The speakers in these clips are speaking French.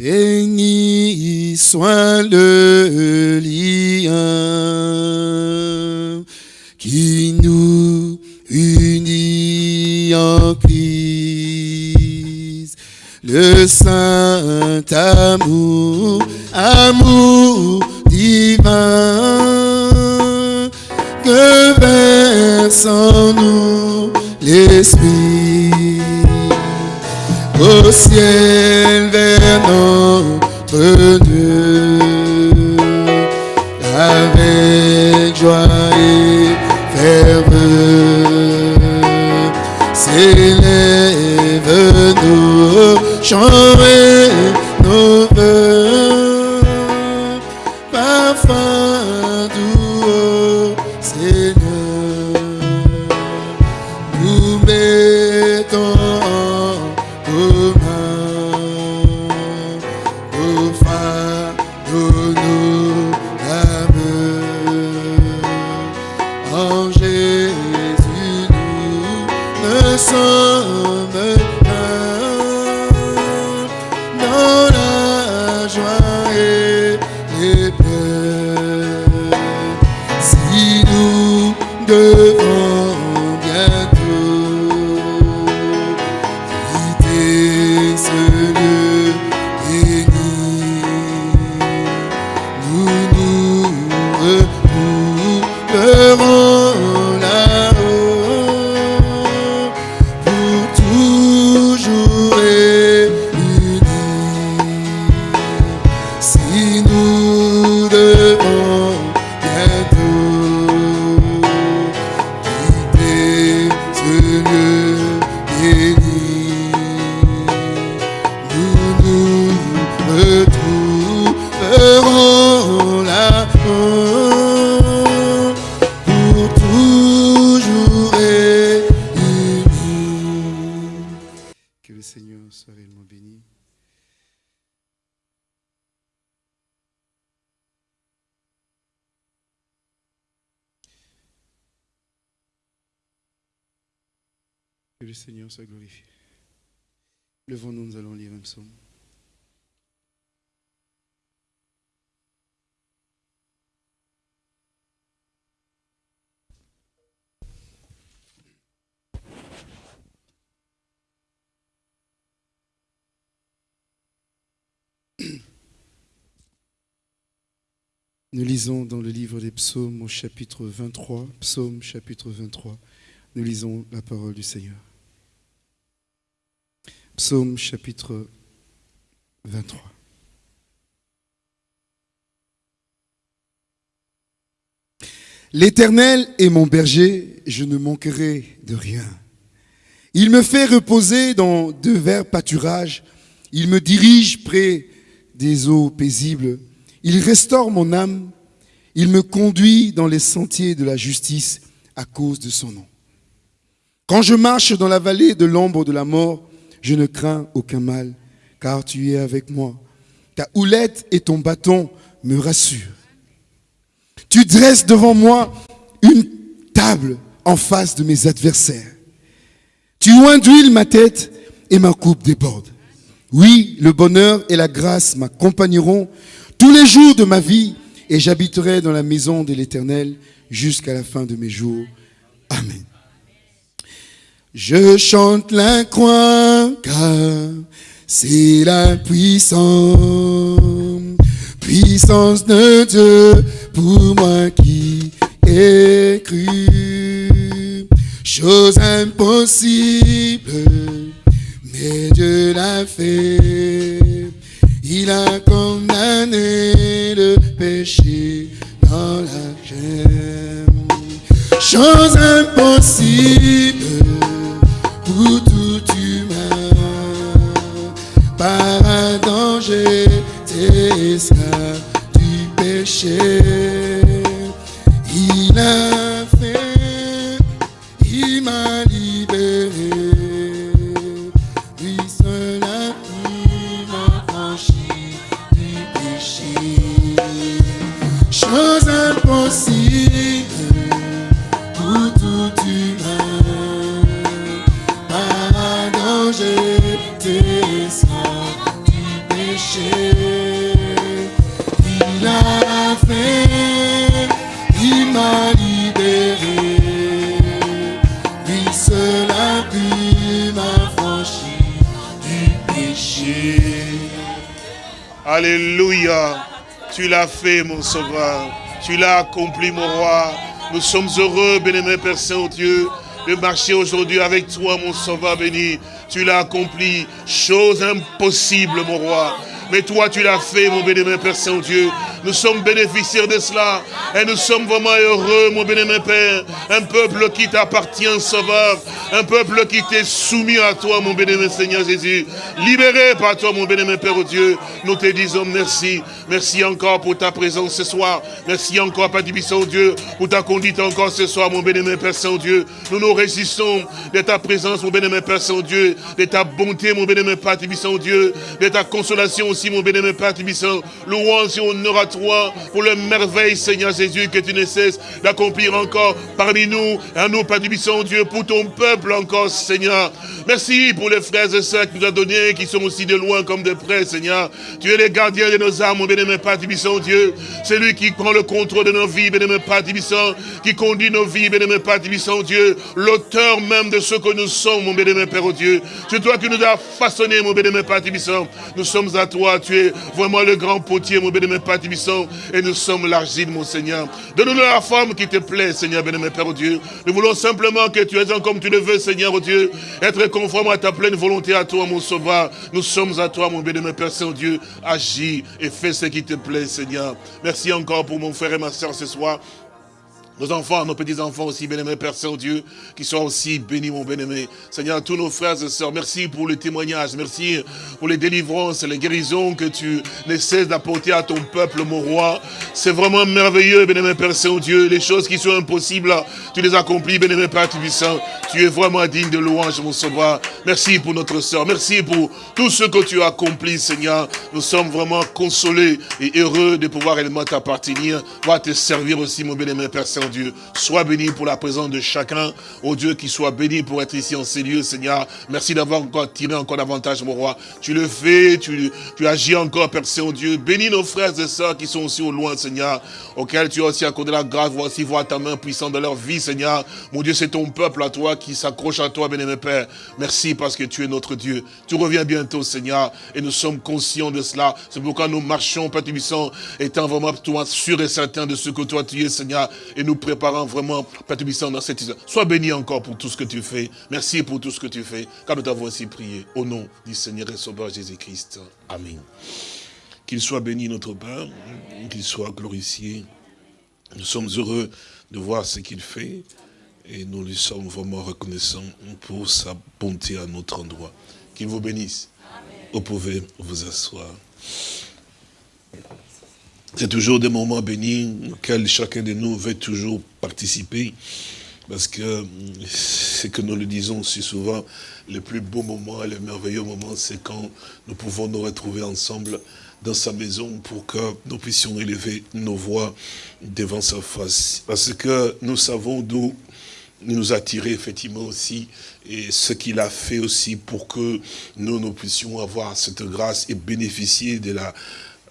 Béni soit le lien qui nous unit en Christ. Le saint amour, amour divin que verse en nous l'Esprit au ciel vers notre Dieu avec joie et ferveur s'élève nos chants Nous lisons dans le livre des psaumes au chapitre 23, psaume chapitre 23, nous lisons la parole du Seigneur. Psaume chapitre 23. L'Éternel est mon berger, je ne manquerai de rien. Il me fait reposer dans de verts pâturages, il me dirige près des eaux paisibles, il restaure mon âme, il me conduit dans les sentiers de la justice à cause de son nom. Quand je marche dans la vallée de l'ombre de la mort, je ne crains aucun mal, car tu es avec moi. Ta houlette et ton bâton me rassurent. Tu dresses devant moi une table en face de mes adversaires. Tu oins d'huile ma tête et ma coupe déborde. Oui, le bonheur et la grâce m'accompagneront tous les jours de ma vie et j'habiterai dans la maison de l'Éternel jusqu'à la fin de mes jours. Amen. Je chante car c'est la puissance, puissance de Dieu pour moi qui ai cru. Chose impossible, mais Dieu l'a fait. Il a condamné le péché dans la chaîne. Chose impossible Par un danger, t'es esclave du péché. Mon sauveur. Tu l'as accompli, mon roi. Nous sommes heureux, béni Père Saint-Dieu, de marcher aujourd'hui avec toi, mon sauveur béni. Tu l'as accompli. Chose impossible, mon roi. Mais toi, tu l'as fait, mon béni Père Saint-Dieu. Nous sommes bénéficiaires de cela. Et nous sommes vraiment heureux, mon bénémoine Père. Un peuple qui t'appartient, Sauveur. Un peuple qui t'est soumis à toi, mon bénémoine Seigneur Jésus. Libéré par toi, mon bénémoine Père, Dieu. Nous te disons merci. Merci encore pour ta présence ce soir. Merci encore, Père Saint Dieu, pour ta conduite encore ce soir, mon bénémoine Père Saint-Dieu. Nous nous résistons de ta présence, mon bénémoine Père Saint-Dieu, de ta bonté, mon bénémoine Père Saint-Dieu, de ta consolation aussi, mon bénémoine Père Saint. Louange et honneur à toi pour le merveille, Seigneur Jésus, que tu ne cesses d'accomplir encore parmi nous, à nous, Père Dieu, pour ton peuple encore, Seigneur. Merci pour les frères et sœurs que tu nous as donnés, qui sont aussi de loin comme de près, Seigneur. Tu es le gardien de nos âmes, mon bénémoine Père Dieu. C'est lui qui prend le contrôle de nos vies, bénémoine Père qui conduit nos vies, bénémoine Père Dieu. L'auteur même de ce que nous sommes, mon bénémoine Père Dieu. C'est toi qui nous as façonné, mon bénémoine Père Nous sommes à toi, tu es vraiment le grand potier, mon bénémoine Père et nous sommes l'argile, mon Seigneur. Donne-nous la forme qui te plaît, Seigneur, bénémoine Père Dieu. Nous voulons simplement que tu aies comme tu le veux, Seigneur Dieu, être conforme à ta pleine volonté, à toi, mon Sauveur. Nous sommes à toi, mon bénémoine Père Saint-Dieu. Agis et fais ce qui te plaît, Seigneur. Merci encore pour mon frère et ma soeur ce soir. Nos enfants, nos petits-enfants aussi, bien-aimés, Père Saint-Dieu, qui soient aussi bénis, mon bien-aimé. Seigneur, tous nos frères et sœurs, merci pour le témoignage, merci pour les délivrances, les guérisons que tu ne cesses d'apporter à ton peuple, mon roi. C'est vraiment merveilleux, bien-aimé Père Saint-Dieu. Les choses qui sont impossibles, tu les accomplis, bien-aimé Père Tubissant. Tu es vraiment digne de louange, mon sauveur. Merci pour notre sœur, merci pour tout ce que tu as accompli, Seigneur. Nous sommes vraiment consolés et heureux de pouvoir réellement t'appartenir, pouvoir te servir aussi, mon bien-aimé Père Saint-Dieu. Dieu. Sois béni pour la présence de chacun. Oh Dieu, qui soit béni pour être ici en ces lieux, Seigneur. Merci d'avoir encore tiré encore davantage, mon roi. Tu le fais, tu, tu agis encore, Père Saint-Dieu. Bénis nos frères et sœurs qui sont aussi au loin, Seigneur, auxquels tu as aussi accordé la grâce, voici voir ta main puissante dans leur vie, Seigneur. Mon Dieu, c'est ton peuple à toi qui s'accroche à toi, bien-aimé Père. Merci parce que tu es notre Dieu. Tu reviens bientôt, Seigneur, et nous sommes conscients de cela. C'est pourquoi nous marchons, Père Tubissant, étant vraiment toi sûr et certain de ce que toi tu es, Seigneur, et nous préparant vraiment, Père dans cette histoire. Sois béni encore pour tout ce que tu fais. Merci pour tout ce que tu fais, car nous t'avons ainsi prié. Au nom du Seigneur et Sauveur Jésus-Christ. Amen. Qu'il soit béni notre Père, qu'il soit glorifié. Nous sommes heureux de voir ce qu'il fait et nous lui sommes vraiment reconnaissants pour sa bonté à notre endroit. Qu'il vous bénisse. Vous pouvez vous asseoir. C'est toujours des moments bénis auxquels chacun de nous veut toujours participer. Parce que c'est que nous le disons si souvent, le plus beau moment et le merveilleux moment, c'est quand nous pouvons nous retrouver ensemble dans sa maison pour que nous puissions élever nos voix devant sa face. Parce que nous savons d'où nous a tiré effectivement aussi et ce qu'il a fait aussi pour que nous, nous puissions avoir cette grâce et bénéficier de la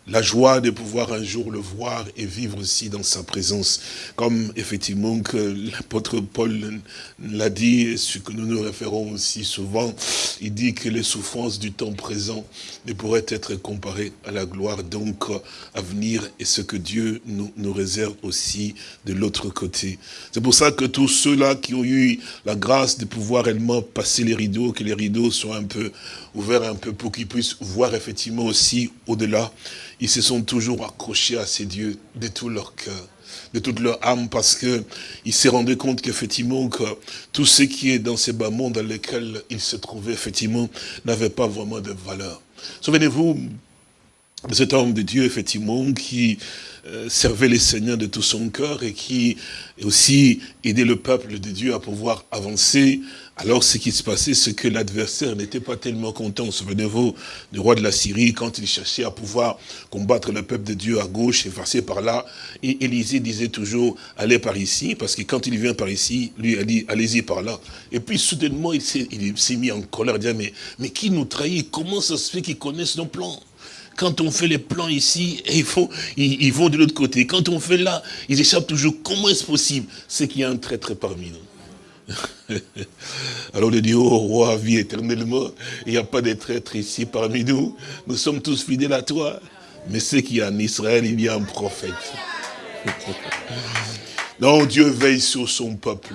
la joie de pouvoir un jour le voir et vivre aussi dans sa présence. Comme effectivement que l'apôtre Paul l'a dit, ce que nous nous référons aussi souvent, il dit que les souffrances du temps présent ne pourraient être comparées à la gloire donc à venir et ce que Dieu nous, nous réserve aussi de l'autre côté. C'est pour ça que tous ceux-là qui ont eu la grâce de pouvoir réellement passer les rideaux, que les rideaux soient un peu ouverts un peu pour qu'ils puissent voir effectivement aussi au-delà, ils se sont toujours accrochés à ces dieux de tout leur cœur, de toute leur âme, parce qu'ils se rendaient compte qu'effectivement, que tout ce qui est dans ces bas mondes dans lesquels ils se trouvaient, effectivement, n'avait pas vraiment de valeur. Souvenez-vous cet homme de Dieu, effectivement, qui euh, servait les seigneurs de tout son cœur et qui aussi aidait le peuple de Dieu à pouvoir avancer alors, ce qui se passait, c'est que l'adversaire n'était pas tellement content. Souvenez-vous du roi de la Syrie, quand il cherchait à pouvoir combattre le peuple de Dieu à gauche et passer par là. Et Élisée disait toujours, allez par ici, parce que quand il vient par ici, lui a dit, allez-y par là. Et puis, soudainement, il s'est mis en colère, disant, mais, mais qui nous trahit? Comment ça se fait qu'ils connaissent nos plans? Quand on fait les plans ici, ils, ils vont de l'autre côté. Quand on fait là, ils échappent toujours. Comment est-ce possible? C'est qu'il y a un traître parmi nous. Alors il dit, oh roi, vie éternellement, il n'y a pas de traître ici parmi nous, nous sommes tous fidèles à toi. Mais c'est qu'il y a en Israël, il y a un prophète. non, Dieu veille sur son peuple.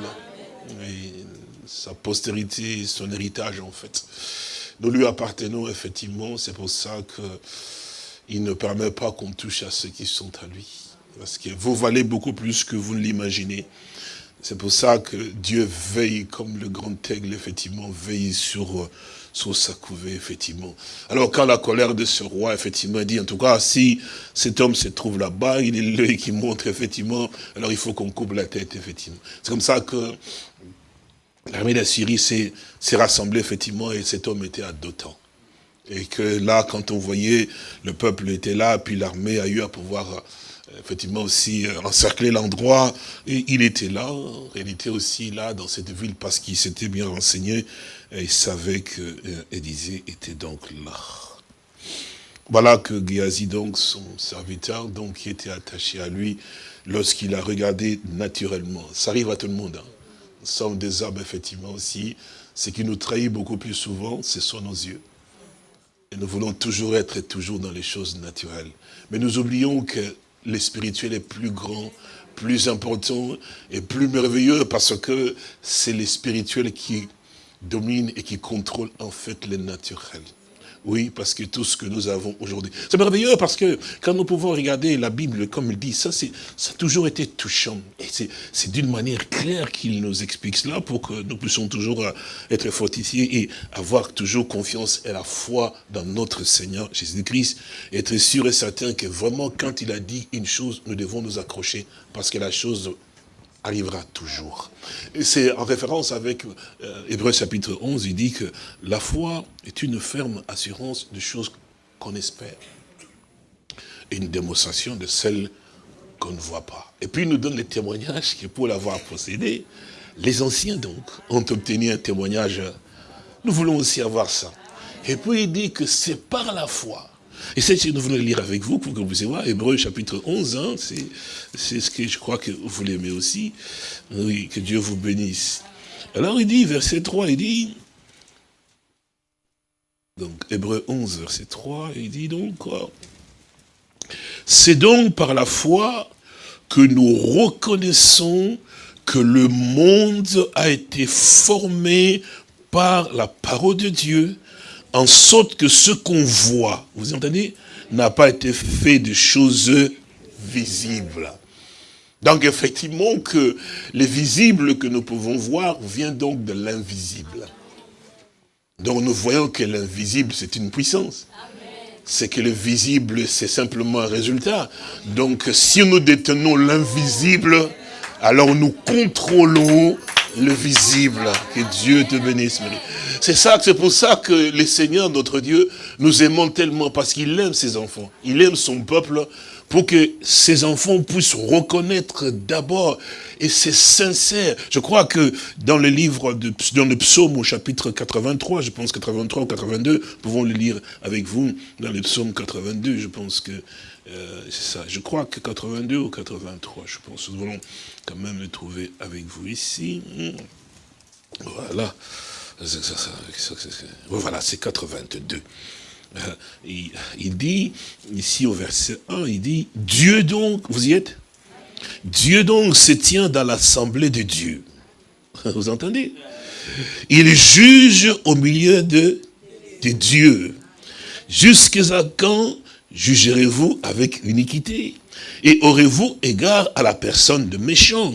sa postérité, son héritage en fait. Nous lui appartenons effectivement, c'est pour ça qu'il ne permet pas qu'on touche à ceux qui sont à lui. Parce que vous valez beaucoup plus que vous ne l'imaginez. C'est pour ça que Dieu veille comme le grand aigle, effectivement, veille sur, sur sa couvée, effectivement. Alors quand la colère de ce roi, effectivement, dit, en tout cas, si cet homme se trouve là-bas, il est l'œil qui montre, effectivement, alors il faut qu'on coupe la tête, effectivement. C'est comme ça que l'armée d'Assyrie s'est rassemblée, effectivement, et cet homme était à Dotan. Et que là, quand on voyait, le peuple était là, puis l'armée a eu à pouvoir effectivement aussi euh, encercler l'endroit. Et il était là, en réalité aussi là, dans cette ville, parce qu'il s'était bien renseigné et il savait que euh, Élisée était donc là. Voilà que Géasi, donc, son serviteur, donc, qui était attaché à lui, lorsqu'il a regardé naturellement. Ça arrive à tout le monde. Hein. Nous sommes des hommes, effectivement, aussi. Ce qui nous trahit beaucoup plus souvent, ce sont nos yeux. Et nous voulons toujours être toujours dans les choses naturelles. Mais nous oublions que le spirituel est plus grand, plus important et plus merveilleux parce que c'est le spirituel qui domine et qui contrôle en fait le naturel. Oui, parce que tout ce que nous avons aujourd'hui. C'est merveilleux parce que quand nous pouvons regarder la Bible, comme il dit, ça, ça a toujours été touchant. Et c'est d'une manière claire qu'il nous explique cela pour que nous puissions toujours euh, être fortifiés et avoir toujours confiance et la foi dans notre Seigneur Jésus-Christ. Être sûr et certain que vraiment, quand il a dit une chose, nous devons nous accrocher parce que la chose arrivera toujours. C'est en référence avec euh, Hébreu chapitre 11, il dit que la foi est une ferme assurance de choses qu'on espère. Une démonstration de celles qu'on ne voit pas. Et puis il nous donne les témoignages que pour l'avoir possédé, les anciens donc ont obtenu un témoignage. Nous voulons aussi avoir ça. Et puis il dit que c'est par la foi et c'est ce que nous voulons lire avec vous, pour que vous puissiez voir, Hébreu chapitre 11, hein, c'est ce que je crois que vous l'aimez aussi. Oui, que Dieu vous bénisse. Alors il dit, verset 3, il dit, donc Hébreu 11, verset 3, il dit donc, c'est donc par la foi que nous reconnaissons que le monde a été formé par la parole de Dieu, en sorte que ce qu'on voit, vous entendez, n'a pas été fait de choses visibles. Donc effectivement que les visibles que nous pouvons voir vient donc de l'invisible. Donc nous voyons que l'invisible c'est une puissance. C'est que le visible c'est simplement un résultat. Donc si nous détenons l'invisible, alors nous contrôlons le visible. Que Dieu te bénisse, C'est ça, c'est pour ça que le Seigneur, notre Dieu, nous aimons tellement, parce qu'il aime ses enfants. Il aime son peuple, pour que ses enfants puissent reconnaître d'abord, et c'est sincère. Je crois que dans le livre, de, dans le psaume au chapitre 83, je pense 83 ou 82, nous pouvons le lire avec vous, dans le psaume 82, je pense que euh, c'est ça. Je crois que 82 ou 83, je pense. Nous allons quand même le trouver avec vous ici. Voilà. Voilà, c'est 82. Euh, il, dit, ici au verset 1, il dit, Dieu donc, vous y êtes? Dieu donc se tient dans l'assemblée de Dieu. Vous entendez? Il juge au milieu de, de Dieu. Jusqu'à quand jugerez-vous avec iniquité? Et aurez-vous égard à la personne de méchant?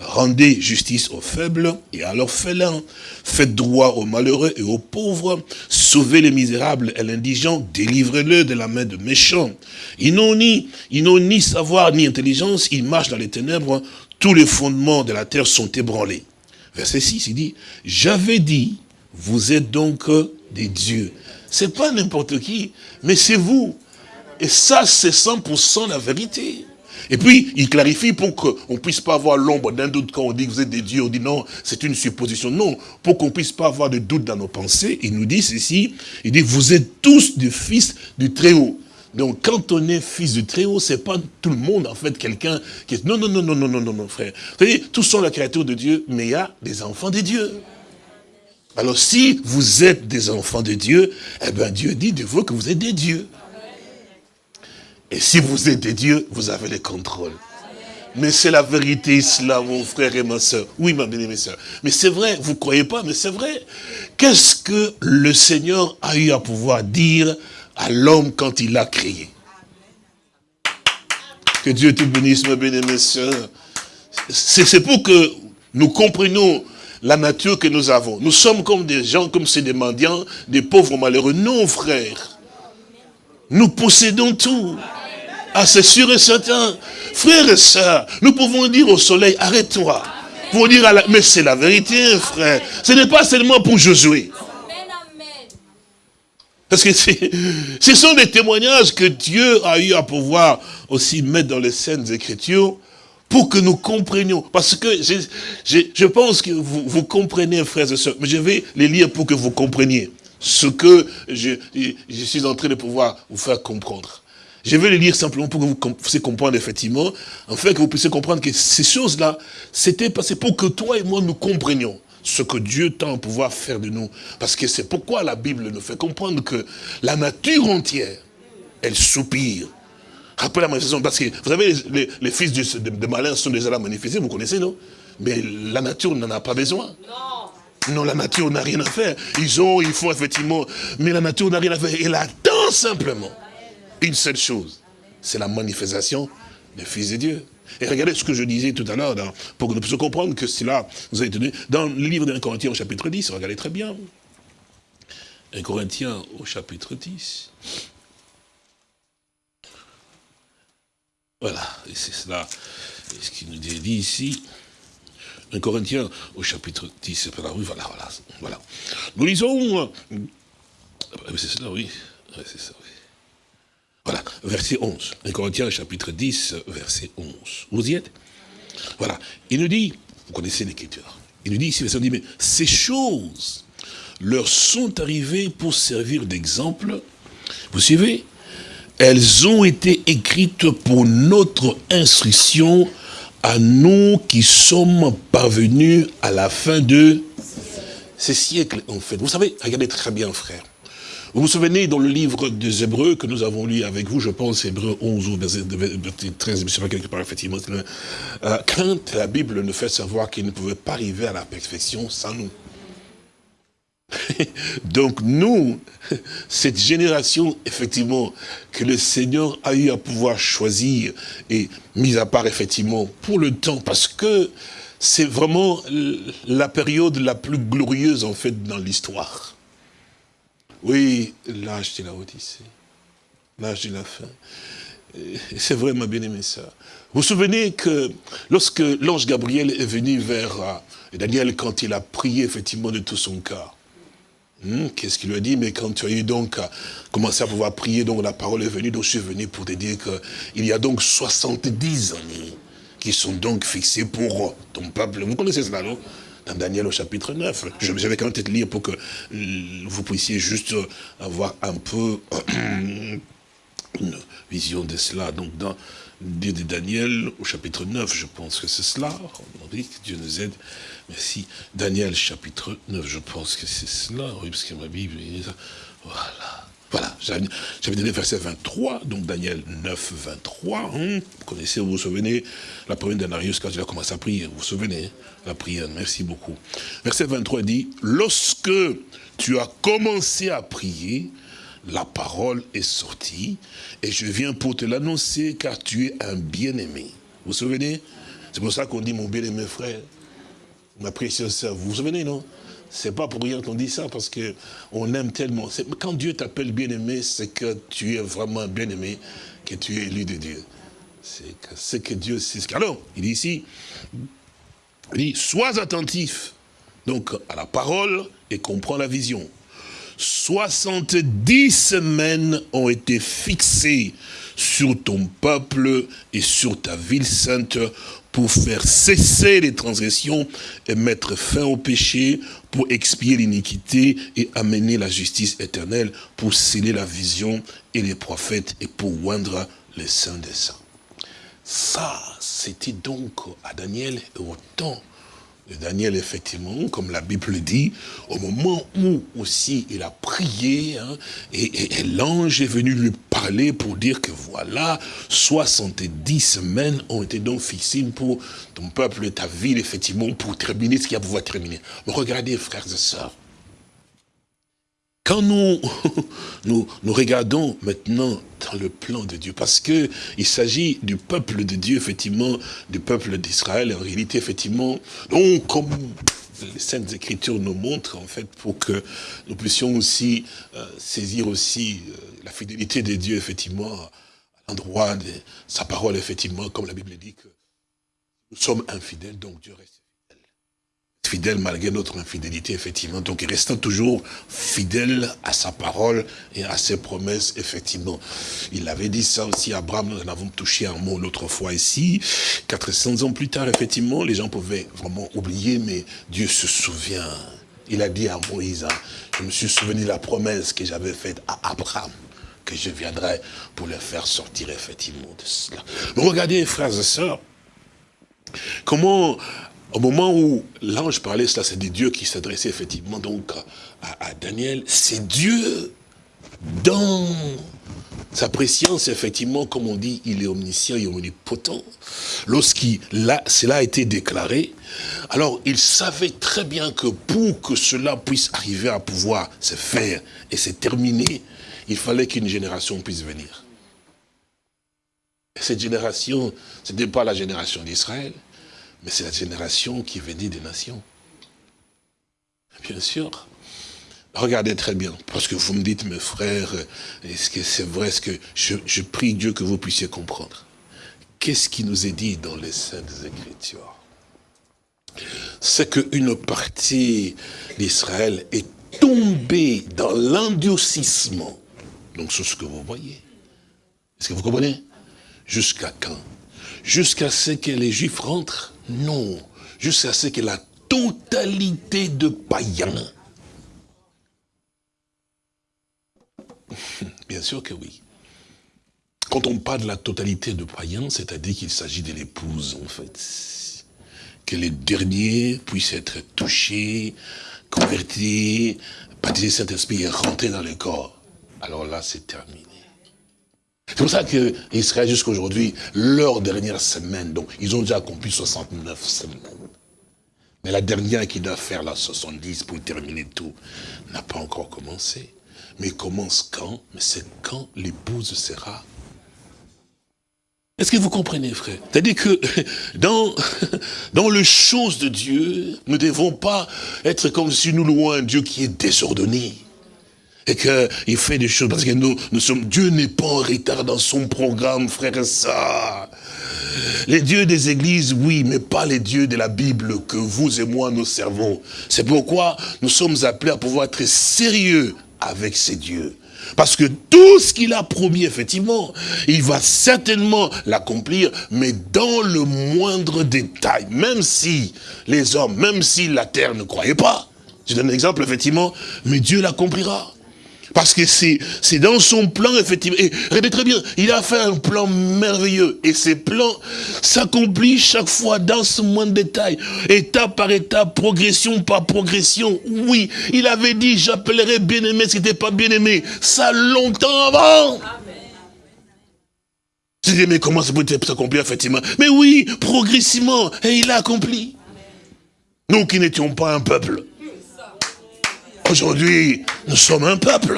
Rendez justice aux faibles et à l'orphelin. Faites droit aux malheureux et aux pauvres. Sauvez les misérables et l'indigent. Délivrez-le de la main de méchants. Ils n'ont ni, ils ni savoir ni intelligence. Ils marchent dans les ténèbres. Tous les fondements de la terre sont ébranlés. Verset 6, il dit, j'avais dit, vous êtes donc des dieux. C'est pas n'importe qui, mais c'est vous. Et ça, c'est 100% la vérité. Et puis, il clarifie pour qu'on ne puisse pas avoir l'ombre d'un doute quand on dit que vous êtes des dieux, on dit non, c'est une supposition. Non, pour qu'on ne puisse pas avoir de doute dans nos pensées, il nous dit ceci, il dit, vous êtes tous des fils du Très-Haut. Donc, quand on est fils du Très-Haut, c'est pas tout le monde, en fait, quelqu'un qui est... Non, non, non, non, non, non, non, non, frère. Vous savez, tous sont la créature de Dieu, mais il y a des enfants de Dieu. Alors, si vous êtes des enfants de Dieu, eh bien, Dieu dit de vous que vous êtes des dieux. Et si vous êtes des dieux, vous avez le contrôle. Mais c'est la vérité, cela, mon frère et ma soeur. Oui, ma bien-aimée soeur. Mais c'est vrai, vous ne croyez pas, mais c'est vrai. Qu'est-ce que le Seigneur a eu à pouvoir dire à l'homme quand il l'a créé Que Dieu te bénisse, ma soeur. C'est pour que nous comprenions la nature que nous avons. Nous sommes comme des gens, comme ces des mendiants, des pauvres malheureux. Non, frère. Nous possédons tout. Ah, c'est sûr et certain. Frères et sœurs, nous pouvons dire au soleil, arrête-toi. Pour dire. Mais c'est la vérité, frère. Ce n'est pas seulement pour Josué. Parce que ce sont des témoignages que Dieu a eu à pouvoir aussi mettre dans les scènes écritures pour que nous comprenions. Parce que je, pense que vous, vous, comprenez, frères et sœurs, mais je vais les lire pour que vous compreniez ce que je, je suis en train de pouvoir vous faire comprendre. Je vais les lire simplement pour que vous puissiez comprendre effectivement, afin que vous puissiez comprendre que ces choses-là, c'était passé pour que toi et moi nous comprenions ce que Dieu tend à pouvoir faire de nous. Parce que c'est pourquoi la Bible nous fait comprendre que la nature entière, elle soupire. Après la manifestation, parce que vous savez, les, fils de, de, malin sont déjà là manifestés, vous connaissez, non? Mais la nature n'en a pas besoin. Non. Non, la nature n'a rien à faire. Ils ont, ils font effectivement, mais la nature n'a rien à faire. Elle attend simplement une seule chose, c'est la manifestation des fils de Dieu. Et regardez ce que je disais tout à l'heure, pour que nous puissions comprendre que cela vous a été donné. Dans le livre d'un Corinthiens au chapitre 10, regardez très bien. Un Corinthien au chapitre 10. Voilà, et c'est cela, ce qui nous dit ici. Un Corinthien au chapitre 10, c'est la rue, voilà, voilà, voilà. Nous lisons, c'est cela, oui, c'est ça, oui. Voilà, verset 11. 1 Corinthiens chapitre 10, verset 11. Vous y êtes? Voilà. Il nous dit, vous connaissez l'écriture, il nous dit ici, il dit, mais ces choses leur sont arrivées pour servir d'exemple. Vous suivez? Elles ont été écrites pour notre instruction à nous qui sommes parvenus à la fin de ces siècles, en fait. Vous savez, regardez très bien, frère. Vous vous souvenez dans le livre des Hébreux que nous avons lu avec vous, je pense, Hébreux 11 ou verset 13, je quelque part, effectivement, euh, quand la Bible nous fait savoir qu'il ne pouvait pas arriver à la perfection sans nous. Donc nous, cette génération, effectivement, que le Seigneur a eu à pouvoir choisir et mis à part, effectivement, pour le temps, parce que c'est vraiment la période la plus glorieuse, en fait, dans l'histoire. Oui, l'âge de la Odyssée, l'âge de la fin. C'est vrai, ma bien-aimée sœur. Vous vous souvenez que lorsque l'ange Gabriel est venu vers euh, Daniel, quand il a prié effectivement de tout son cœur, hmm, Qu'est-ce qu'il lui a dit? Mais quand tu as eu donc commencé à pouvoir prier, donc la parole est venue, donc je suis venu pour te dire qu'il y a donc 70 années qui sont donc fixés pour ton peuple. Vous connaissez cela, non? Dans Daniel au chapitre 9. Je, vais quand même peut-être lire pour que euh, vous puissiez juste avoir un peu une vision de cela. Donc dans de Daniel au chapitre 9, je pense que c'est cela. On dit que Dieu nous aide. Merci. Daniel chapitre 9, je pense que c'est cela. Oui, parce que ma Bible, voilà. Voilà, j'avais donné verset 23, donc Daniel 9, 23. Hein. vous connaissez, vous vous souvenez, la première d'Anarius, quand il a commencé à prier, vous vous souvenez, hein, la prière, merci beaucoup. Verset 23 dit, lorsque tu as commencé à prier, la parole est sortie, et je viens pour te l'annoncer, car tu es un bien-aimé. Vous vous souvenez? C'est pour ça qu'on dit mon bien-aimé frère, ma précieuse sœur, vous vous souvenez, non? C'est pas pour rien qu'on dit ça, parce que on aime tellement. Quand Dieu t'appelle bien-aimé, c'est que tu es vraiment bien-aimé, que tu es élu de Dieu. C'est que, Dieu. Alors, il dit ici, il dit, sois attentif, donc à la parole, et comprends la vision. 70 semaines ont été fixées sur ton peuple et sur ta ville sainte pour faire cesser les transgressions et mettre fin au péché, pour expier l'iniquité et amener la justice éternelle, pour sceller la vision et les prophètes et pour oindre les saints des saints. Ça, c'était donc à Daniel au temps Daniel, effectivement, comme la Bible le dit, au moment où aussi il a prié, hein, et, l'ange est venu lui parler pour dire que voilà, 70 semaines ont été donc fixées pour ton peuple et ta ville, effectivement, pour terminer ce qui a pouvoir terminer. Regardez, frères et sœurs, quand nous, nous, nous, regardons maintenant dans le plan de Dieu, parce que il s'agit du peuple de Dieu, effectivement, du peuple d'Israël, en réalité, effectivement, donc comme les Saintes Écritures nous montrent, en fait, pour que nous puissions aussi euh, saisir aussi euh, la fidélité de Dieu, effectivement, à l'endroit de sa parole, effectivement, comme la Bible dit que nous sommes infidèles, donc Dieu reste fidèle malgré notre infidélité, effectivement. Donc, restant toujours fidèle à sa parole et à ses promesses, effectivement. Il avait dit ça aussi à Abraham, nous en avons touché un mot l'autre fois ici. 400 ans plus tard, effectivement, les gens pouvaient vraiment oublier, mais Dieu se souvient. Il a dit à Moïse, hein, je me suis souvenu de la promesse que j'avais faite à Abraham que je viendrai pour le faire sortir effectivement de cela. Mais regardez, frères et sœurs, comment au moment où l'ange parlait, cela c'est des dieux qui s'adressaient effectivement donc à, Daniel, c'est Dieu dans sa préscience, effectivement, comme on dit, il est omniscient et omnipotent. Lorsqu'il cela a été déclaré, alors il savait très bien que pour que cela puisse arriver à pouvoir se faire et se terminer, il fallait qu'une génération puisse venir. Et cette génération, ce n'était pas la génération d'Israël, mais c'est la génération qui venait des nations. Bien sûr. Regardez très bien, parce que vous me dites, mes frères, est-ce que c'est vrai, ce que je, prie Dieu que vous puissiez comprendre. Qu'est-ce qui nous est dit dans les Saintes Écritures? C'est qu'une partie d'Israël est tombée dans l'endurcissement. Donc c'est ce que vous voyez. Est-ce que vous comprenez? Jusqu'à quand? Jusqu'à ce que les Juifs rentrent non, jusqu'à ce que la totalité de païens. Bien sûr que oui. Quand on parle de la totalité de païens, c'est-à-dire qu'il s'agit de l'épouse, en fait. Que les derniers puissent être touchés, convertis, baptisés Saint-Esprit et rentrer dans le corps. Alors là, c'est terminé. C'est pour ça qu'Israël, jusqu'à aujourd'hui, leur dernière semaine, donc ils ont déjà accompli 69 semaines. Mais la dernière qui doit faire la 70 pour terminer tout, n'a pas encore commencé. Mais commence quand? Mais c'est quand l'épouse sera? Est-ce que vous comprenez, frère? C'est-à-dire que dans, dans les choses de Dieu, nous ne devons pas être comme si nous louons un Dieu qui est désordonné et qu'il fait des choses, parce que nous, nous sommes, Dieu n'est pas en retard dans son programme, frère et sœurs. Les dieux des églises, oui, mais pas les dieux de la Bible que vous et moi nous servons. C'est pourquoi nous sommes appelés à pouvoir être sérieux avec ces dieux. Parce que tout ce qu'il a promis, effectivement, il va certainement l'accomplir, mais dans le moindre détail. Même si les hommes, même si la terre ne croyait pas. Je donne un exemple, effectivement, mais Dieu l'accomplira. Parce que c'est dans son plan, effectivement. Et regardez très bien, il a fait un plan merveilleux. Et ces plans s'accomplissent chaque fois dans ce moindre détail. Étape par étape, progression par progression. Oui, il avait dit, j'appellerai bien-aimé ce qui n'était pas bien-aimé. Ça longtemps avant. Je dis, mais comment ça peut s'accomplir, effectivement? Mais oui, progressivement. Et il a accompli. Nous qui n'étions pas un peuple. Aujourd'hui, nous sommes un peuple.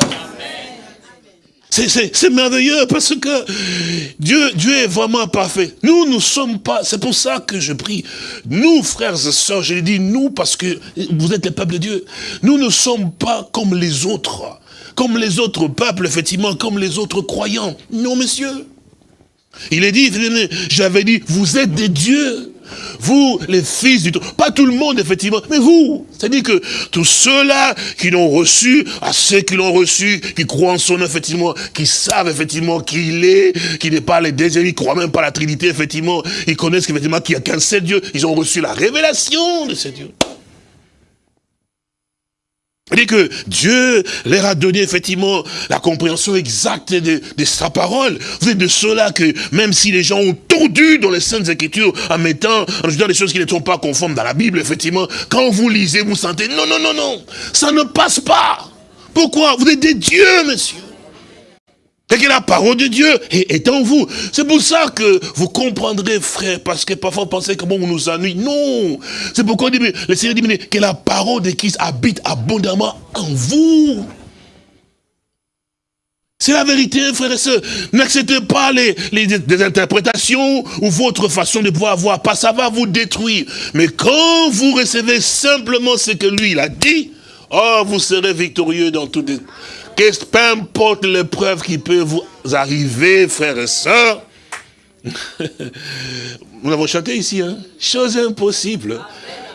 C'est merveilleux parce que Dieu, Dieu est vraiment parfait. Nous, nous sommes pas, c'est pour ça que je prie. Nous, frères et sœurs, je dis nous parce que vous êtes le peuple de Dieu. Nous ne sommes pas comme les autres. Comme les autres peuples, effectivement, comme les autres croyants. Non, monsieur. Il est dit, j'avais dit, vous êtes des dieux. Vous, les fils du Pas tout le monde, effectivement, mais vous. C'est-à-dire que tous ceux-là qui l'ont reçu, à ceux qui l'ont reçu, qui croient en son nom, effectivement, qui savent, effectivement, qui il est, qui n'est pas les désirs, ils croient même pas la Trinité, effectivement, ils connaissent, effectivement, qu'il n'y a qu'un seul Dieu. Ils ont reçu la révélation de ce Dieu. Dit que Dieu leur a donné effectivement la compréhension exacte de, sa parole. Vous êtes de ceux-là que même si les gens ont tordu dans les Saintes Écritures en mettant, en ajoutant des choses qui ne sont pas conformes dans la Bible, effectivement, quand vous lisez, vous sentez, non, non, non, non, ça ne passe pas. Pourquoi? Vous êtes des dieux, monsieur. Et que la parole de Dieu est, en vous. C'est pour ça que vous comprendrez, frère, parce que parfois vous pensez comment on nous ennuie. Non C'est pourquoi le Seigneur dit que la parole de Christ habite abondamment en vous. C'est la vérité, frère et sœurs. N'acceptez pas les, interprétations ou votre façon de pouvoir voir. Pas ça va vous détruire. Mais quand vous recevez simplement ce que lui, il a dit, oh, vous serez victorieux dans toutes les peu importe l'épreuve qui peut vous arriver, frères et sœurs, nous l'avons chanté ici, hein? chose impossible.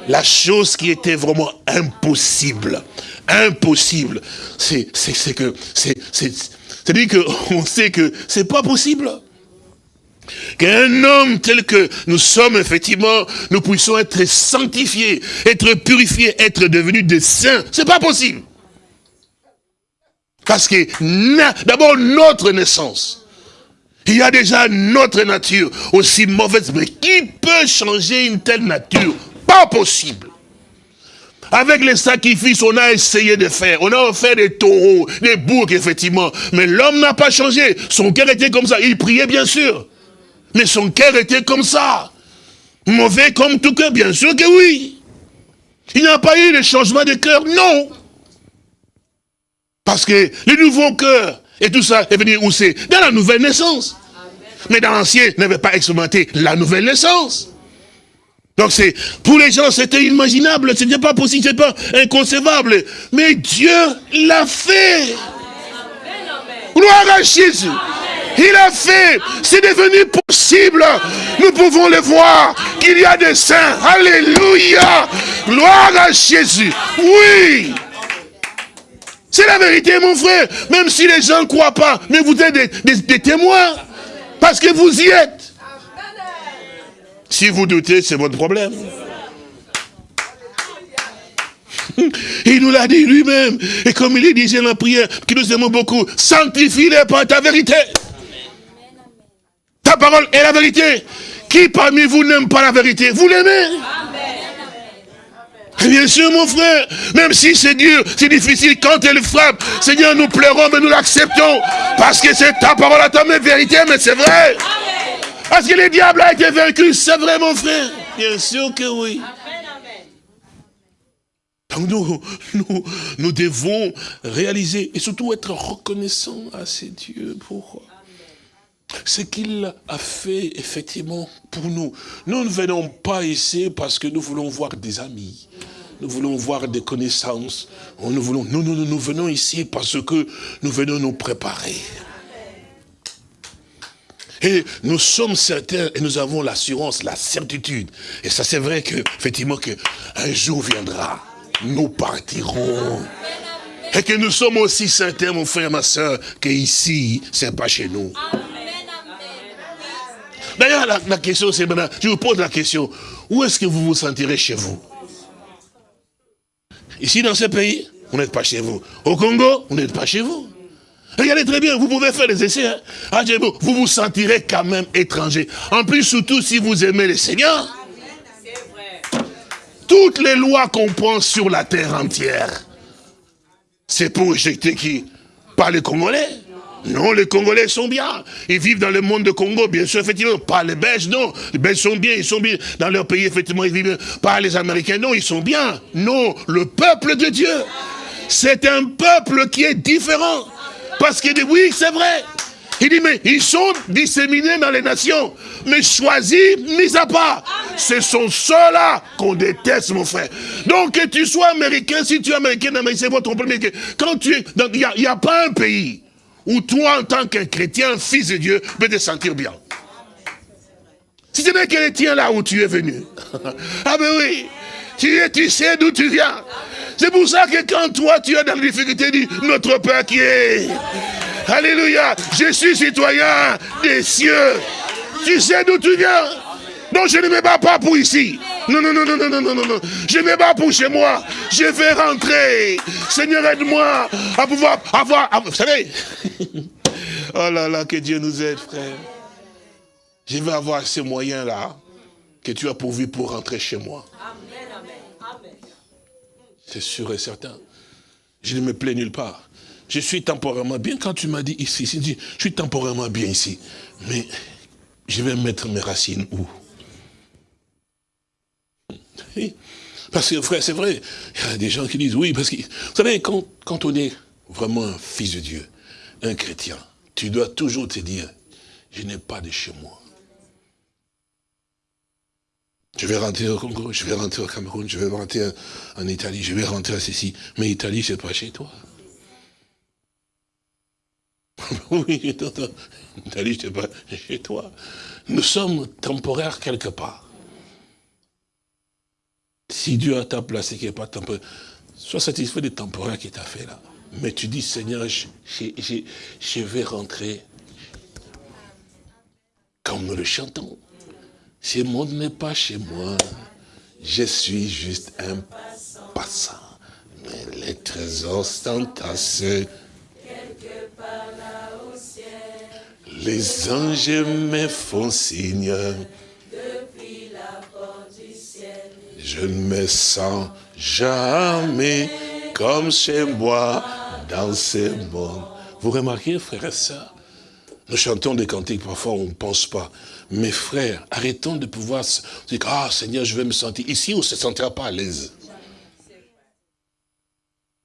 La chose qui était vraiment impossible, impossible, c'est que, c'est-à-dire qu'on sait que c'est pas possible. Qu'un homme tel que nous sommes, effectivement, nous puissions être sanctifiés, être purifiés, être devenus des saints. C'est pas possible. Parce que d'abord notre naissance, il y a déjà notre nature aussi mauvaise. Mais qui peut changer une telle nature? Pas possible. Avec les sacrifices, on a essayé de faire. On a offert des taureaux, des boucs, effectivement. Mais l'homme n'a pas changé. Son cœur était comme ça. Il priait, bien sûr. Mais son cœur était comme ça. Mauvais comme tout cœur, bien sûr que oui. Il n'y a pas eu de changement de cœur, non. Parce que le nouveau cœur et tout ça est venu où c'est Dans la nouvelle naissance. Mais dans l'ancien, n'avait pas expérimenté la nouvelle naissance. Donc c'est, pour les gens, c'était inimaginable, ce n'était pas possible, ce pas inconcevable. Mais Dieu l'a fait. Gloire à Jésus. Il a fait. C'est devenu possible. Nous pouvons le voir. Qu'il y a des saints. Alléluia. Gloire à Jésus. Oui. C'est la vérité, mon frère. Même si les gens ne croient pas, mais vous êtes des, témoins. Parce que vous y êtes. Si vous doutez, c'est votre problème. Il nous l'a dit lui-même. Et comme il disait la prière, qui nous aimons beaucoup, sanctifie-les par ta vérité. Ta parole est la vérité. Qui parmi vous n'aime pas la vérité? Vous l'aimez? Bien sûr, mon frère, même si c'est dur, c'est difficile, quand elle frappe, Seigneur, nous pleurons, mais nous l'acceptons. Parce que c'est ta parole à ta vérité, mais c'est vrai. Parce que le diable a été vaincu, c'est vrai, mon frère. Bien sûr que oui. Donc nous, nous, nous devons réaliser et surtout être reconnaissants à ces dieux pour ce qu'il a fait effectivement pour nous. Nous ne venons pas ici parce que nous voulons voir des amis. Nous voulons voir des connaissances. Nous, voulons, nous, venons ici parce que nous venons nous préparer. Et nous sommes certains et nous avons l'assurance, la certitude. Et ça c'est vrai que, effectivement, qu'un jour viendra, nous partirons. Et que nous sommes aussi certains, mon frère, ma soeur, qu'ici, c'est pas chez nous. D'ailleurs, la, question, c'est maintenant, je vous pose la question, où est-ce que vous vous sentirez chez vous? Ici, dans ce pays, vous n'êtes pas chez vous. Au Congo, vous n'êtes pas chez vous. Regardez très bien, vous pouvez faire des essais. Hein. Ah, vous vous sentirez quand même étranger. En plus, surtout si vous aimez le Seigneur. Toutes les lois qu'on prend sur la terre entière, c'est pour éjecter qui? Pas les Congolais. Non, les Congolais sont bien. Ils vivent dans le monde de Congo, bien sûr, effectivement. Pas les Belges, non. Les Belges sont bien, ils sont bien. Dans leur pays, effectivement, ils vivent Pas les Américains, non, ils sont bien. Non, le peuple de Dieu. C'est un peuple qui est différent. Parce qu'il dit, oui, c'est vrai. Il dit, mais ils sont disséminés dans les nations, mais choisis, mis à part. Ce sont ceux-là qu'on déteste, mon frère. Donc, que tu sois américain, si tu es américain, c'est votre problème. Quand tu es, il n'y a pas un pays où toi, en tant qu'un chrétien, fils de Dieu, peux te sentir bien. Si ce n'est que les là où tu es venu. ah ben oui, tu, tu sais d'où tu viens. C'est pour ça que quand toi, tu es dans la difficulté, dis, notre Père qui est... Alléluia, je suis citoyen des cieux. Tu sais d'où tu viens. Donc je ne me bats pas pour ici. Non, non, non, non, non, non, non, non. Je me bats pour chez moi. Je vais rentrer. Seigneur, aide-moi à pouvoir avoir... vous savez Oh là là, que Dieu nous aide, frère. Je vais avoir ces moyens-là que tu as pourvu pour rentrer chez moi. C'est sûr et certain. Je ne me plais nulle part. Je suis temporairement bien. Quand tu m'as dit ici, je suis temporairement bien ici. Mais je vais mettre mes racines où? Parce que, frère, c'est vrai, il y a des gens qui disent oui, parce que, vous savez, quand, quand on est vraiment un fils de Dieu, un chrétien, tu dois toujours te dire, je n'ai pas de chez moi. Je vais rentrer au Congo, je vais rentrer au Cameroun, je vais rentrer en Italie, je vais rentrer à ceci. Mais Italie, c'est pas chez toi. oui. Italie, c'est pas chez toi. Nous sommes temporaires quelque part. Si Dieu a ta place et qu'il n'est pas temporaire, sois satisfait des temporaires qu'il t'a fait là. Mais tu dis, Seigneur, je, vais rentrer comme nous le chantons. Ce monde n'est pas chez moi. Je suis juste un passant. Mais les trésors sont tassés. Les anges me font signe. Je ne me sens jamais comme chez moi dans ce monde. Vous remarquez, frères et sœurs, nous chantons des cantiques, parfois on ne pense pas. Mes frères, arrêtons de pouvoir se dire, ah Seigneur, je vais me sentir. Ici, on ne se sentira pas à l'aise.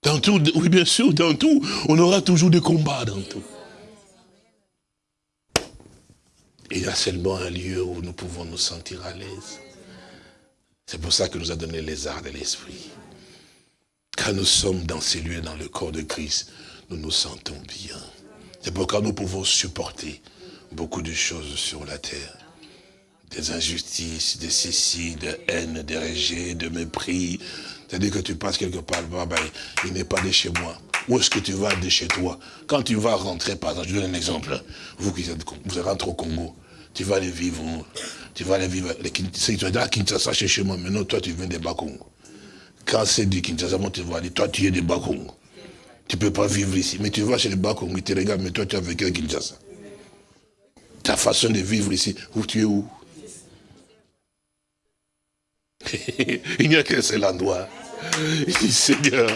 Dans tout, oui bien sûr, dans tout, on aura toujours des combats dans tout. Il y a seulement un lieu où nous pouvons nous sentir à l'aise. C'est pour ça que nous a donné les arts de l'esprit. Quand nous sommes dans ces lieux, dans le corps de Christ, nous nous sentons bien. C'est pourquoi nous pouvons supporter beaucoup de choses sur la terre. Des injustices, des cécis, de haine, des rejets, de mépris. C'est-à-dire que tu passes quelque part, bah, bah, il n'est pas de chez moi. Où est-ce que tu vas de chez toi? Quand tu vas rentrer, par exemple, je donne un exemple. Vous qui êtes, vous rentrez au Congo, tu vas aller vivre, tu vas aller vivre, les, vas à Kinshasa chez moi, maintenant toi tu viens des Bakongo. Quand c'est du Kinshasa, moi tu vas dire, toi tu es des Bakongo. Tu ne peux pas vivre ici. Mais tu vas chez les Bakongo, ils te regardent, mais toi tu as vécu à Kinshasa ta façon de vivre ici, où tu es où? Il n'y a qu'un seul endroit. Seigneur,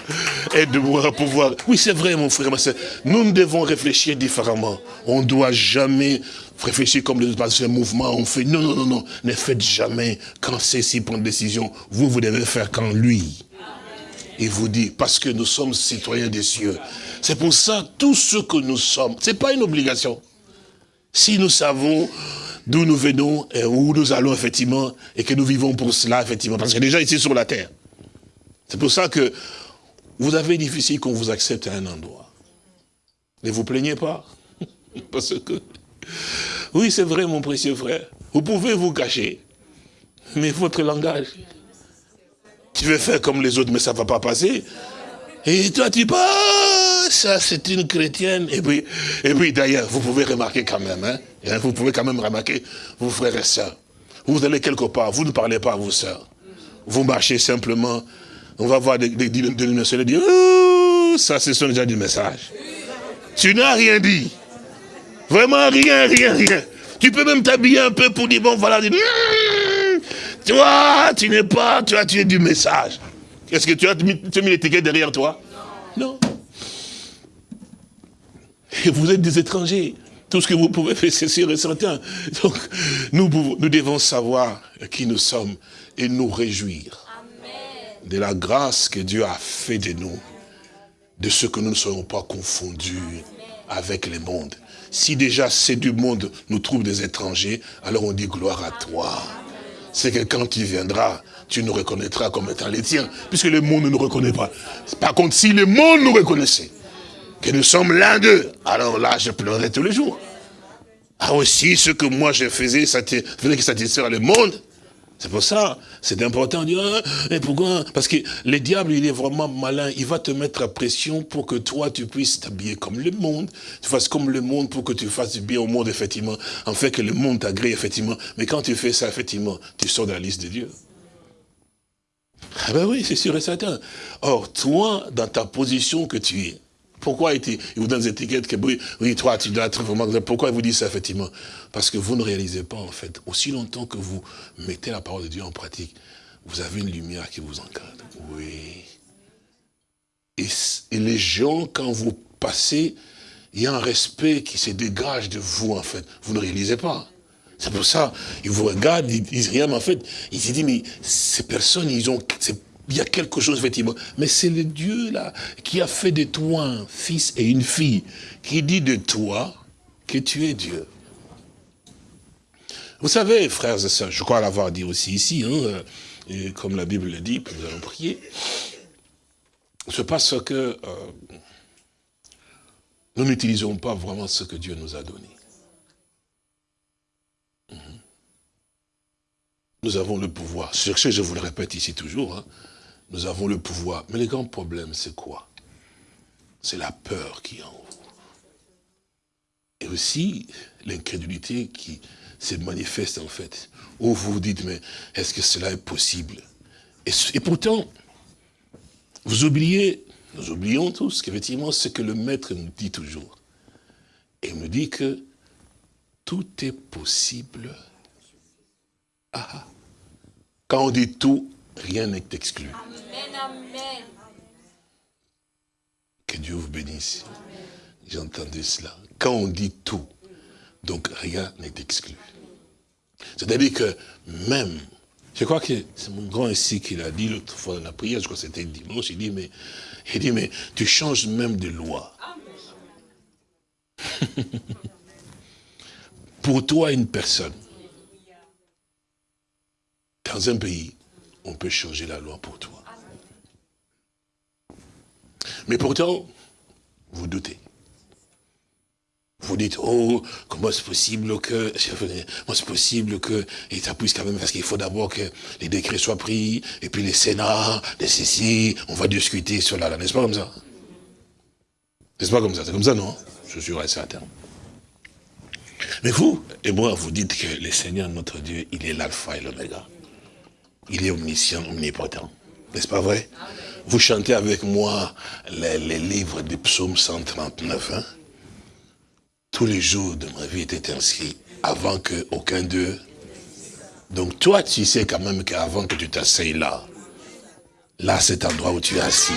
aide-moi à pouvoir... Oui, c'est vrai, mon frère, ma soeur. Nous devons réfléchir différemment. On ne doit jamais réfléchir comme les autres mouvements. On fait... Non, non, non, non. Ne faites jamais quand ceci prend une décision. Vous, vous devez faire quand lui. Il vous dit, parce que nous sommes citoyens des cieux. C'est pour ça, tout ce que nous sommes, ce n'est pas une obligation. Si nous savons d'où nous venons et où nous allons effectivement, et que nous vivons pour cela effectivement, parce que déjà ici sur la terre. C'est pour ça que vous avez difficile qu'on vous accepte à un endroit. Ne vous plaignez pas. Parce que, oui c'est vrai mon précieux frère, vous pouvez vous cacher, mais votre langage, tu veux faire comme les autres mais ça ne va pas passer. Et toi tu pas ça c'est une chrétienne. Et puis, et puis d'ailleurs, vous pouvez remarquer quand même, hein, hein, vous pouvez quand même remarquer, vos frères et sœurs, vous allez quelque part, vous ne parlez pas à vos sœurs. Vous marchez simplement, on va voir des, des, des dire, ça ce sont déjà du message. Tu n'as rien dit. Vraiment rien, rien, rien. Tu peux même t'habiller un peu pour dire, bon voilà, toi, tu n'es pas, tu as tué du message. Est-ce que tu as mis, tu as mis l'étiquette derrière toi? Non. Et vous êtes des étrangers. Tout ce que vous pouvez faire, c'est sûr et certain. Donc, nous, nous devons savoir qui nous sommes et nous réjouir de la grâce que Dieu a fait de nous, de ce que nous ne soyons pas confondus avec le monde. Si déjà c'est du monde nous trouve des étrangers, alors on dit gloire à toi. C'est que quand tu viendras, tu nous reconnaîtras comme étant les tiens, puisque le monde ne nous reconnaît pas. Par contre, si le monde nous reconnaissait, que nous sommes l'un d'eux, alors là, je pleurais tous les jours. Ah aussi, ce que moi je faisais, ça faisait que satisfaire le monde, C'est pour ça, c'est important de dire, et pourquoi? Parce que le diable, il est vraiment malin, il va te mettre à pression pour que toi, tu puisses t'habiller comme le monde, tu fasses comme le monde pour que tu fasses bien au monde, effectivement, en fait que le monde t'agrée, effectivement. Mais quand tu fais ça, effectivement, tu sors de la liste de Dieu. Ah ben oui, c'est sûr et certain. Or, toi, dans ta position que tu es, pourquoi il vous donne des étiquettes que oui, toi, tu dois être vraiment... Pourquoi il vous dit ça, effectivement? Parce que vous ne réalisez pas, en fait, aussi longtemps que vous mettez la parole de Dieu en pratique, vous avez une lumière qui vous encadre. Oui. Et, et les gens, quand vous passez, il y a un respect qui se dégage de vous, en fait. Vous ne réalisez pas. C'est pour ça, ils vous regardent, ils disent rien, mais en fait, ils se disent, mais ces personnes, ils ont, il y a quelque chose, effectivement. Mais c'est le Dieu, là, qui a fait de toi un fils et une fille, qui dit de toi que tu es Dieu. Vous savez, frères et sœurs, je crois l'avoir dit aussi ici, hein, et comme la Bible le dit, puis nous allons prier, c'est parce que euh, nous n'utilisons pas vraiment ce que Dieu nous a donné. Mhm. Nous avons le pouvoir. Sur ce, je vous le répète ici toujours, hein, nous avons le pouvoir. Mais le grand problème, c'est quoi? C'est la peur qui est en vous. Et aussi l'incrédulité qui se manifeste en fait. Où vous vous dites, mais est-ce que cela est possible? Et, pourtant, vous oubliez, nous oublions tous qu'effectivement, ce que le maître nous dit toujours. Et il nous dit que tout est possible. Ah, ah. quand on dit tout, rien n'est exclu. Que Dieu vous bénisse. J'entendais cela. Quand on dit tout, donc rien n'est exclu. C'est-à-dire que même, je crois que c'est mon grand ici qui l'a dit l'autre fois dans la prière, je crois que c'était dimanche, il dit, mais, il dit, mais tu changes même de loi. Pour toi, une personne, dans un pays, on peut changer la loi pour toi. Mais pourtant, vous doutez. Vous dites, oh, comment c'est possible que, comment c'est possible que, et ça puisse quand même, parce qu'il faut d'abord que les décrets soient pris, et puis les sénats, les ceci, on va discuter sur la, n'est-ce pas comme ça? N'est-ce pas comme ça? C'est comme ça, non? Je suis certain. Mais vous et moi, vous dites que le Seigneur, notre Dieu, il est l'alpha et l'oméga. Il est omniscient, omnipotent. N'est-ce pas vrai? Vous chantez avec moi les, livres des psaumes 139. Hein? Tous les jours de ma vie étaient inscrits avant qu'aucun d'eux... Donc toi, tu sais quand même qu'avant que tu t'asseyes là, là, cet endroit où tu es assis,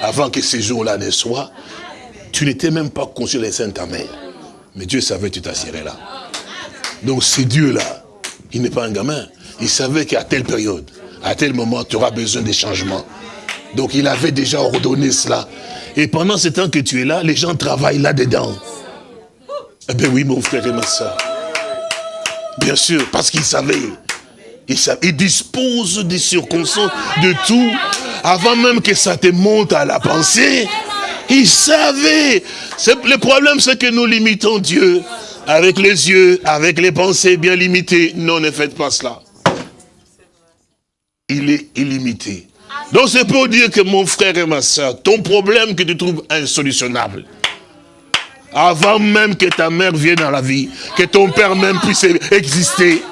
avant que ces jours-là ne soient, tu n'étais même pas conscient des saints ta mère. Mais Dieu savait que tu t'assierais là. Donc c'est Dieu-là, il n'est pas un gamin. Il savait qu'à telle période, à tel moment, tu auras besoin des changements. Donc il avait déjà ordonné cela. Et pendant ce temps que tu es là, les gens travaillent là-dedans. Eh bien oui, mon frère et ma soeur. Bien sûr, parce qu'il savait. Il, il dispose des circonstances, de tout. Avant même que ça te monte à la pensée, il savait. Le problème, c'est que nous limitons Dieu avec les yeux, avec les pensées bien limitées. Non, ne faites pas cela il est illimité. Donc c'est pour dire que mon frère et ma soeur, ton problème que tu trouves insolutionnable, avant même que ta mère vienne dans la vie, que ton père même puisse exister,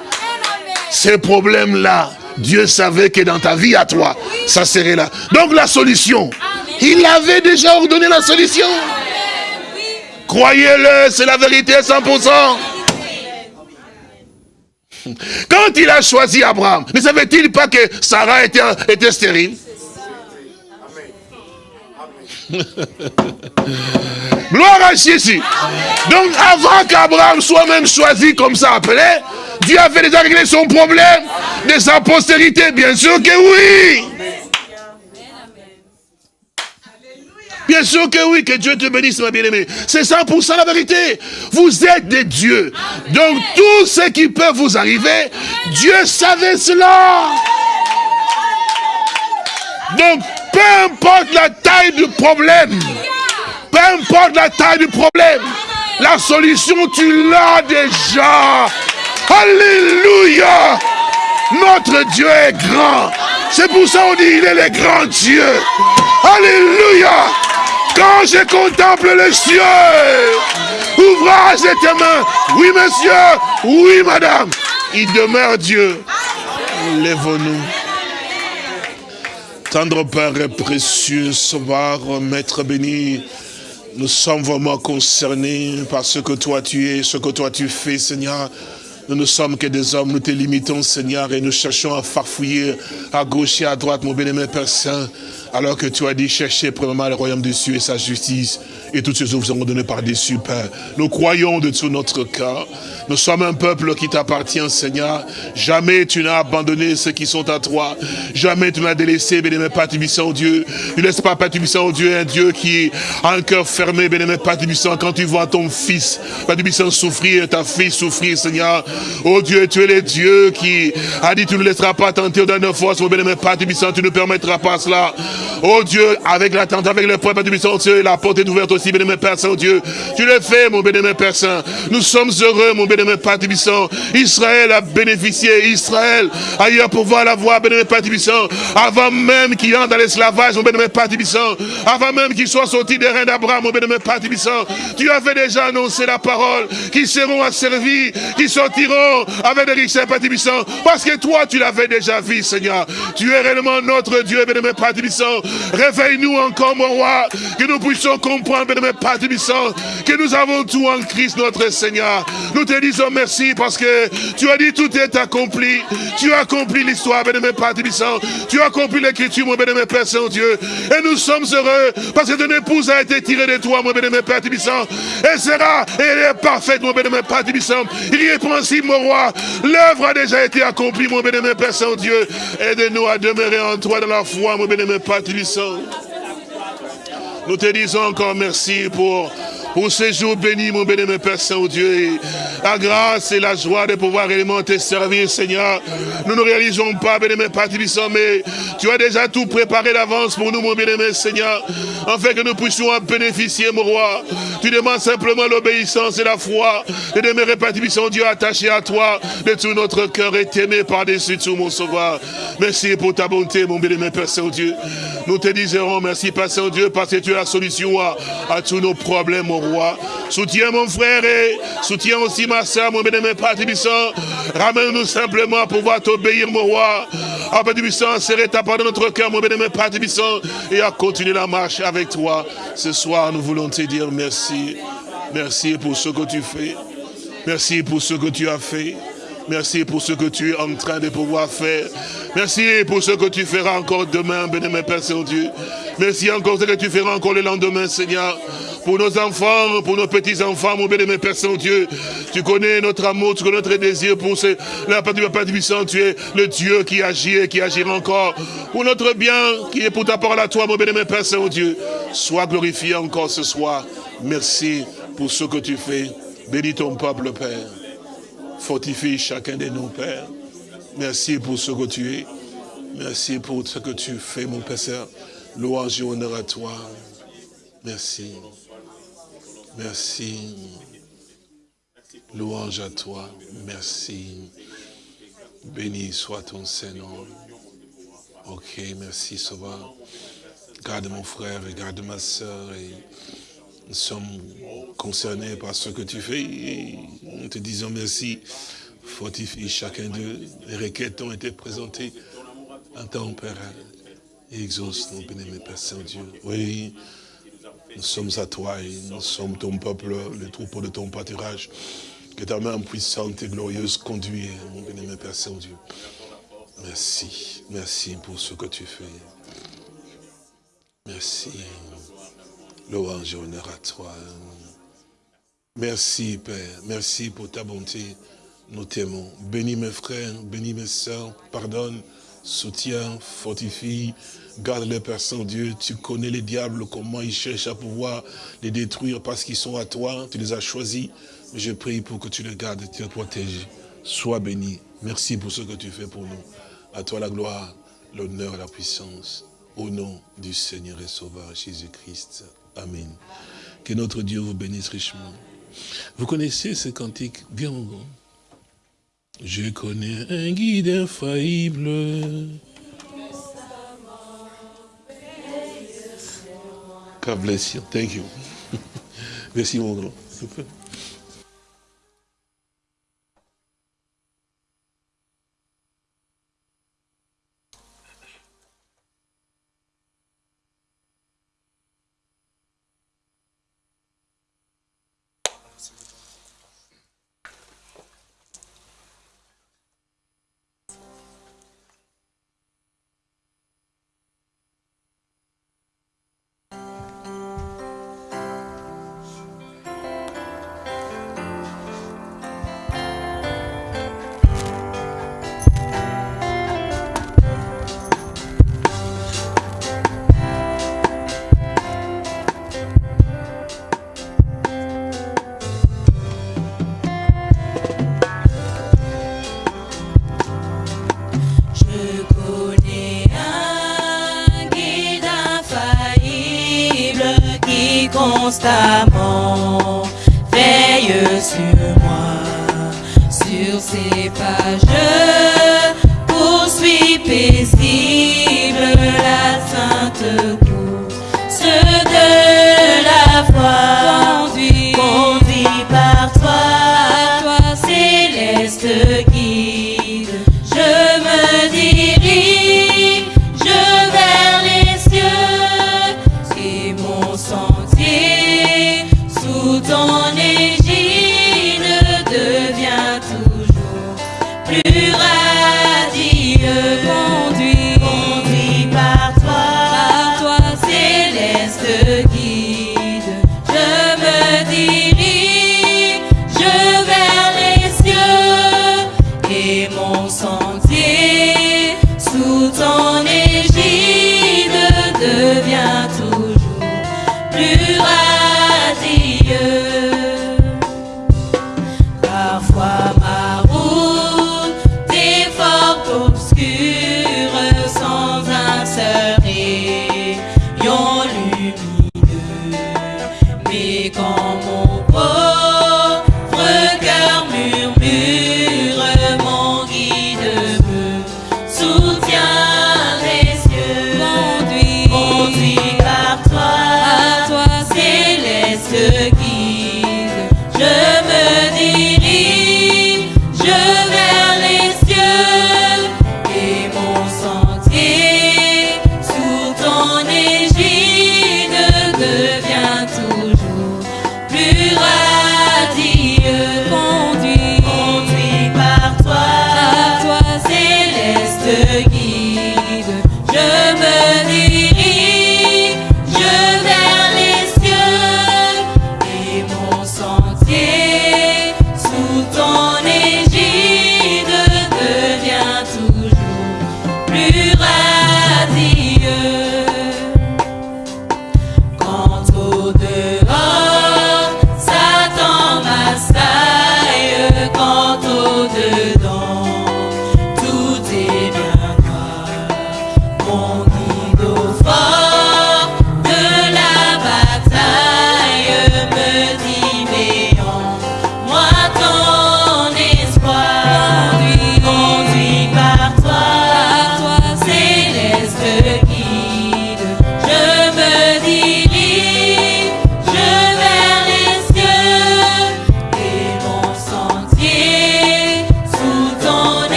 ces problèmes-là, Dieu savait que dans ta vie à toi, ça serait là. Donc la solution, il avait déjà ordonné la solution. Croyez-le, c'est la vérité 100%. Quand il a choisi Abraham, ne savait-il pas que Sarah était, était stérile? Gloire à Jésus. Donc avant qu'Abraham soit même choisi comme ça appelé, Dieu avait déjà réglé son problème de sa postérité. Bien sûr que oui. Bien sûr que oui, que Dieu te bénisse, ma bien-aimée. C'est 100% la vérité. Vous êtes des dieux. Donc tout ce qui peut vous arriver, Dieu savait cela. Donc peu importe la taille du problème, peu importe la taille du problème, la solution tu l'as déjà. Alléluia. Notre Dieu est grand. C'est pour ça qu'on dit, il est le grand Dieu. Alléluia. Quand je contemple les cieux, ouvrage tes mains. Oui, monsieur. Oui, madame. Il demeure Dieu. Lève-nous. Tendre Père et précieux, Sauveur, Maître béni, nous sommes vraiment concernés par ce que toi tu es, ce que toi tu fais, Seigneur. Nous ne sommes que des hommes, nous te limitons, Seigneur, et nous cherchons à farfouiller à gauche et à droite, mon bien-aimé Père Saint, alors que tu as dit, chercher premièrement le royaume des cieux et sa justice, et toutes ces vous seront données par-dessus, Père. Nous croyons de tout notre cœur. Nous sommes un peuple qui t'appartient, Seigneur. Jamais tu n'as abandonné ceux qui sont à toi. Jamais tu n'as délaissé, bénémoine Père Tibissant, Dieu. Ne laisse pas, Père Tibissant, Dieu, un Dieu qui a un cœur fermé, bénémoine Père quand tu vois ton fils, Père Tibissant, souffrir, ta fille souffrir, Seigneur. Oh Dieu, tu es le Dieu qui a dit, tu ne laisseras pas tenter dernier force, mon bénémoine Père Tibissant, tu ne permettras pas cela. Oh Dieu, avec l'attente, avec le Père Tibissant, Dieu, la porte est ouverte aussi, bénémoine Père Saint-Dieu. Tu le fais, mon bénémoine Père Saint. Nous sommes heureux, mon bénémoine Père Tibissant. Israël a bénéficié, Israël a eu à pouvoir la voir, bénémoine Père Tibissant, avant même qu'il entre dans l'esclavage, mon bénémoine Père Tibissant, avant même qu'il soit sorti des reins d'Abraham, mon bénémoine Père Tibissant. Tu avais déjà annoncé la parole, qui seront asservis, qui sortiront avec des richesses, Père parce que toi, tu l'avais déjà vu, Seigneur. Tu es réellement notre Dieu, bénémoine Père. Réveille-nous encore, mon roi, que nous puissions comprendre, bénémoine Père Tibissant, que nous avons tout en Christ, notre Seigneur. Nous te disons merci parce que tu as dit tout est accompli. Tu as accompli l'histoire, bénémoine Père Tibissant. Tu as accompli l'écriture, mon bénémoine Père Saint-Dieu. Et nous sommes heureux parce que ton épouse a été tirée de toi, mon bénémoine Père Tibissant. Elle sera, elle est parfaite, mon bénémoine Père Tibissant. Irrépréhensible, mon roi. L'œuvre a déjà été accomplie, mon bénémoine Père Saint-Dieu. Aide-nous à demeurer en toi dans la foi, mon bénémoine Père Nous te disons encore merci pour, pour ces jours bénis, mon béni, Père Saint-Dieu. La grâce et la joie de pouvoir réellement te servir, Seigneur. Nous ne réalisons pas, béni, Père Tibissant, mais tu as déjà tout préparé d'avance pour nous, mon béni, Seigneur, afin que nous puissions en bénéficier, mon roi. Tu demandes simplement l'obéissance et la foi de demeurer, Père Dieu attaché à toi de tout notre cœur et t'aimer par-dessus tout, mon sauveur. Merci pour ta bonté, mon béni, Père Saint-Dieu. Nous te disons merci, Père Saint-Dieu, parce que tu es la solution à, à tous nos problèmes, mon Soutiens mon frère et soutiens aussi ma soeur, mon bénémoine Père. Ramène-nous simplement à pouvoir t'obéir, mon roi. Ah, Père Tibissant, serrer ta part dans notre cœur, mon bénémoine Père et à continuer la marche avec toi. Ce soir, nous voulons te dire merci. Merci pour ce que tu fais. Merci pour ce que tu as fait. Merci pour ce que tu es en train de pouvoir faire. Merci pour ce que tu feras encore demain, bénémoine Père Saint-Dieu. Merci encore ce que tu feras encore le lendemain, Seigneur. Pour nos enfants, pour nos petits-enfants, mon bénémoine Père Saint-Dieu. Tu connais notre amour, tu connais notre désir pour ce, la part du Père puissant. Tu es le Dieu qui agit et qui agira encore pour notre bien, qui est pour ta parole à toi, mon bénémoine Père Saint-Dieu. Sois glorifié encore ce soir. Merci pour ce que tu fais. Bénis ton peuple, Père. Fortifie chacun de nos pères. Merci pour ce que tu es. Merci pour ce que tu fais, mon Père. Louange et honneur à toi. Merci. Merci. Louange à toi. Merci. Béni soit ton Seigneur. Ok, merci, Sauveur. Garde mon frère et garde ma soeur. Nous sommes concernés par ce que tu fais. Nous te disons merci. Fortifie chacun d'eux. Les requêtes ont été présentées en ton Père. Et exauce nos bénémoine Père Saint-Dieu. Oui, nous sommes à toi et nous sommes ton peuple, le troupeau de ton pâturage. Que ta main puissante et glorieuse conduise, mon bénémoine Père Saint-Dieu. Merci, merci pour ce que tu fais. Merci. Louange et honneur à toi. Merci, Père. Merci pour ta bonté. Nous t'aimons. Bénis mes frères, bénis mes soeurs. Pardonne, soutiens, fortifie. Garde les Père Saint-Dieu. Tu connais les diables, comment ils cherchent à pouvoir les détruire parce qu'ils sont à toi. Tu les as choisis. Je prie pour que tu les gardes, tu les protèges. Sois béni. Merci pour ce que tu fais pour nous. À toi la gloire, l'honneur la puissance. Au nom du Seigneur et Sauveur Jésus-Christ. Amen. Que notre Dieu vous bénisse richement. Vous connaissez ce cantique bien grand? Je connais un guide infaillible. God bless you. Thank you. Merci mon grand.